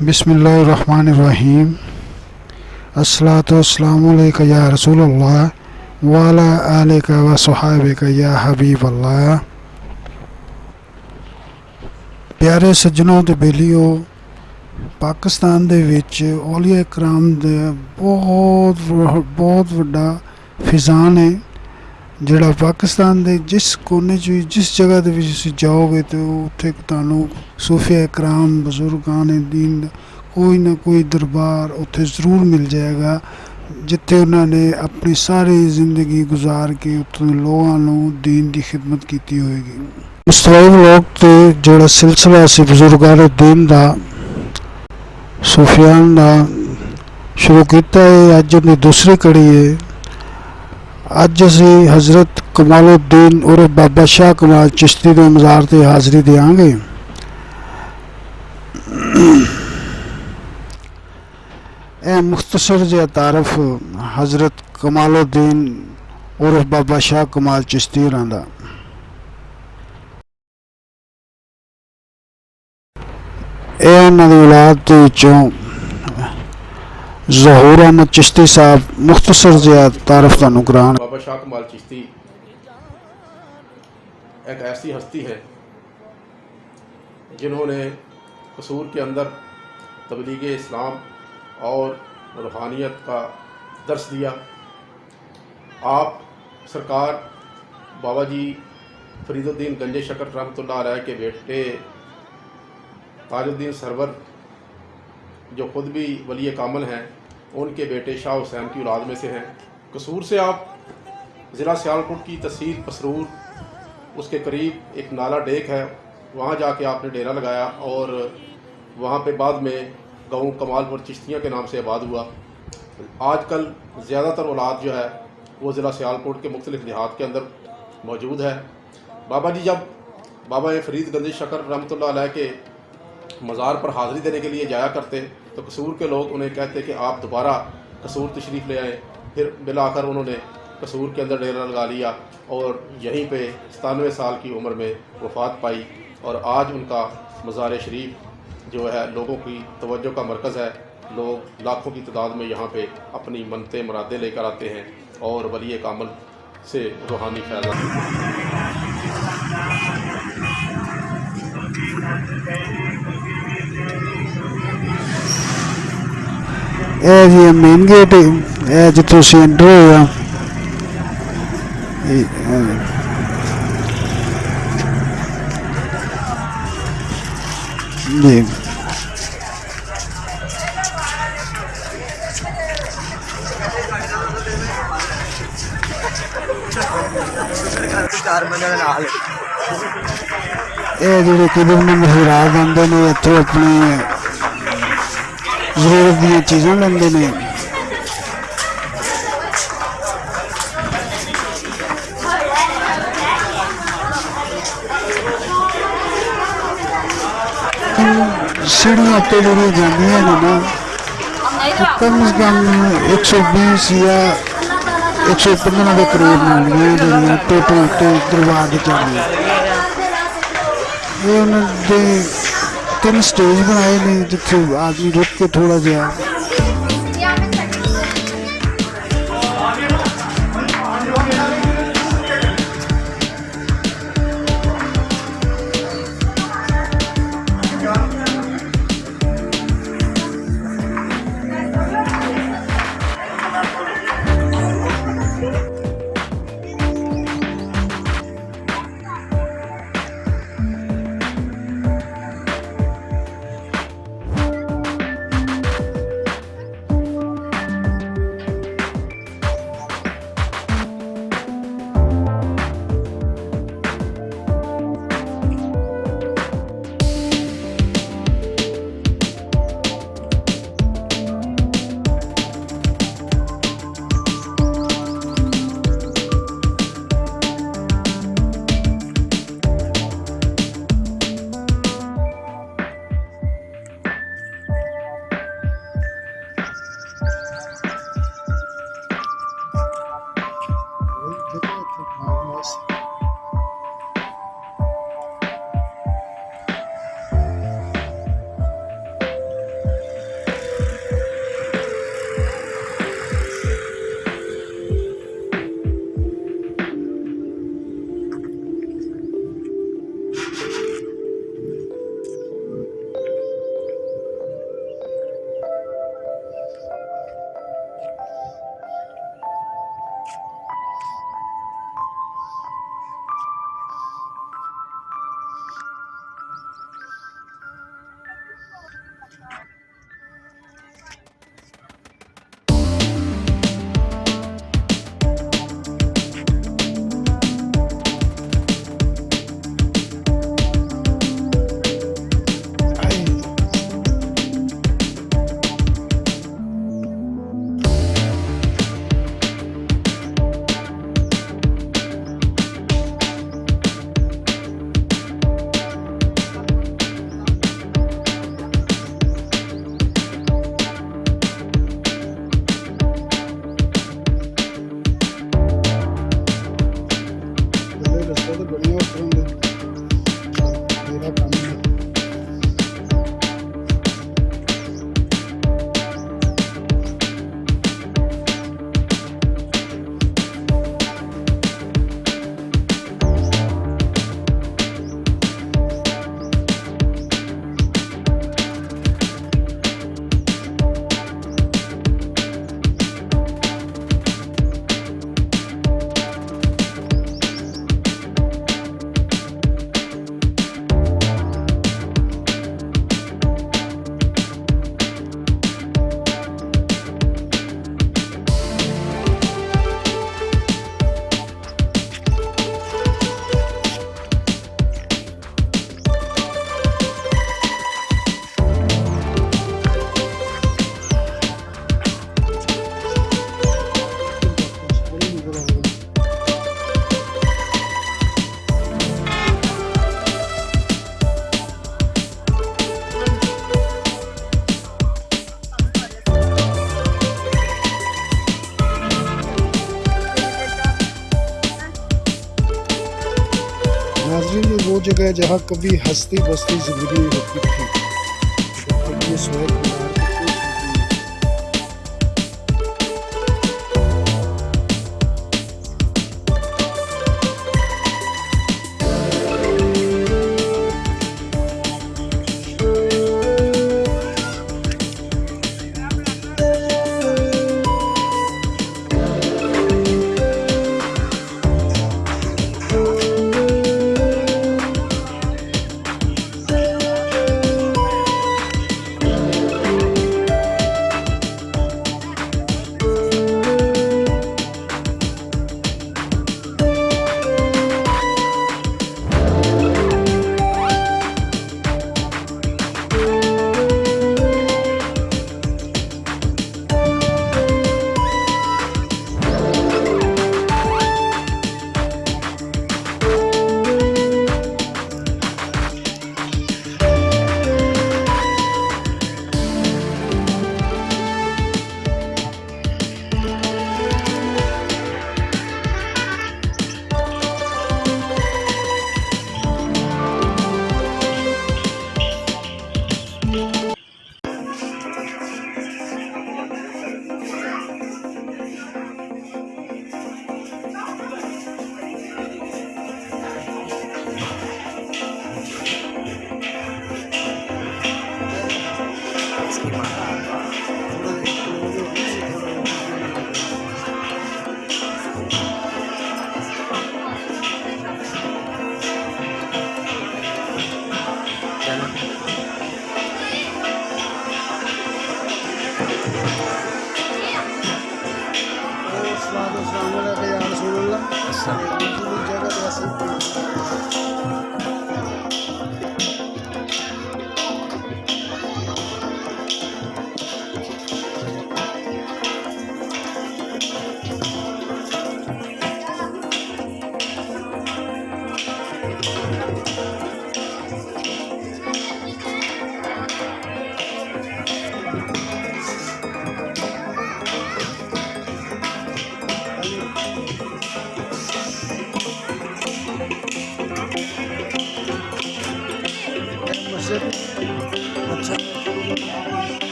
بسم اللہ الرحمن الرحیم السلاۃ والسلام علیکہ یا رسول اللہ والا علیہ و صحابہ یا حبیب اللہ ਪਿਆਰੇ ਸੱਜਣੋ ਤੇ ਬੇਲੀਓ ਪਾਕਿਸਤਾਨ ਦੇ ਵਿੱਚ ਔਲੀਆ ਇਕਰਾਮ ਦਾ ਬਹੁਤ ਵ- ਬਹੁਤ ਵੱਡਾ ਫਿਜ਼ਾਨ ਹੈ ਜਿਹੜਾ ਪਾਕਿਸਤਾਨ ਦੇ ਜਿਸ ਕੋਨੇ 'ਚ ਵੀ, ਜਿਸ ਜਗ੍ਹਾ ਦੇ ਵਿੱਚ ਤੁਸੀਂ ਜਾਓਗੇ ਤੇ ਉੱਥੇ ਤੁਹਾਨੂੰ ਸੂਫੀਆ ਇਕਰਾਮ ਬਜ਼ੁਰਗਾਨ ਦੀਨ ਦਾ ਕੋਈ ਨਾ ਕੋਈ ਦਰਬਾਰ ਉੱਥੇ ਜ਼ਰੂਰ ਮਿਲ ਜਾਏਗਾ, ਜਿੱਥੇ ਉਹਨਾਂ ਨੇ ਆਪਣੀ ਸਾਰੀ ਜ਼ਿੰਦਗੀ ਗੁਜ਼ਾਰ ਕੇ ਉੱਥੋਂ ਦੇ ਲੋਕਾਂ ਨੂੰ ਦੀਨ ਦੀ ਖਿਦਮਤ ਕੀਤੀ ਹੋਏਗੀ। ਮੁਸਤਫਾ ਲੋਕ ਤੇ ਜਿਹੜਾ ਸਿਲਸਿਲਾ ਸੀ ਬਜ਼ੁਰਗਾਨ ਦੀਨ ਦਾ, ਸੂਫੀਆਨ ਦਾ, ਸ਼ੁਰੂ ਕੀਤਾ ਹੈ ਅੱਜ ਦੀ ਦੂਸਰੀ ਕੜੀ ਹੈ عجزی حضرت کمال الدین عرف بابا شاہ کمال چشتی کے مزار سے حاضری دیاں گے اے مختصر جہ تعارف حضرت کمال الدین عرف بابا شاہ کمال چشتی دا اے انہوں نے اولاد چوں ظہور احمد چشتی صاحب، مختصر زیاد تعارف کا نگران۔ بابا شاہ کمال چشتی ایک ایسی ہستی ہے جنہوں نے قصور کے اندر تبلیغ اسلام اور روحانیت کا درس دیا۔ آپ سرکار بابا جی فرید الدین گنج شکر رحمت اللہ علیہ کے بیٹے تاج الدین سرور جو خود بھی ولی کامل ہیں ان کے بیٹے شاہ حسین کی اولاد میں سے ہیں۔ قصور سے آپ ضلع سیالکوٹ کی تحصیل پسرور، اس کے قریب ایک نالا ڈیک ہے۔ وہاں جا کے آپ نے ڈیرا لگایا اور وہاں پہ بعد میں گاؤں کمال پر چشتیاں کے نام سے آباد ہوا۔ آج کل زیادہ تر اولاد جو ہے، وہ ضلع سیالکوٹ کے مختلف دیہات کے اندر موجود ہے۔ بابا جی جب بابا فرید گندی شکر رحمۃ اللہ علیہ کے مزار پر حاضری دینے کے لیے جایا کرتے تو قصور کے لوگ انہیں کہتے کہ آپ دوبارہ قصور تشریف لے آئیں پھر بلا کر انہوں نے قصور کے اندر ڈیرا لگا لیا اور یہیں پہ ستانوے سال کی عمر میں وفات پائی اور آج ان کا مزار شریف جو ہے لوگوں کی توجہ کا مرکز ہے۔ لوگ لاکھوں کی تعداد میں یہاں پہ اپنی منتے مرادیں لے کر آتے ہیں اور ولی کامل سے روحانی فیض۔ ਇਹ ਜੀ ਮੇਨ ਗੇਟ ਇਹ ਜਿੱਥੋਂ ਅਸੀਂ ਐਂਟਰ ਹੋਏ ਆ ਇਹ, ਇਹ, ਜੀ ਚਾਰ ਬੰਦੇ ਦੇ ਨਾਲ ਇਹ ਜਿਹੜੇ ਕਿਬਰਮੰਦ ਹਜ਼ਰਾਤ ਆਉਂਦੇ ਨੇ ਇੱਥੋਂ ਆਪਣੀ ضرورت دیا چیزاں لیندے نے سیڑھیاں پہ جڑی جانے ہیں نا کم از کم ایک سو بیس یا ایک سو پندرہ کے قریب ملدیاں جڑیاں ٹوٹل تو دروازے کے چڑھیاں یہ انہوں نے کم اسٹیج بنائے نہیں جب آدمی رک کے تھوڑا گیا جہاں کبھی ہستی بستی زندگی ہوتی تھی۔ یہ سویت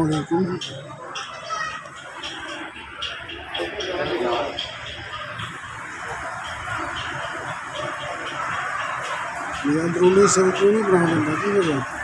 السلام علیکم۔ یہ اندرونی سڑکوں نہیں بنا بنتا وجہ۔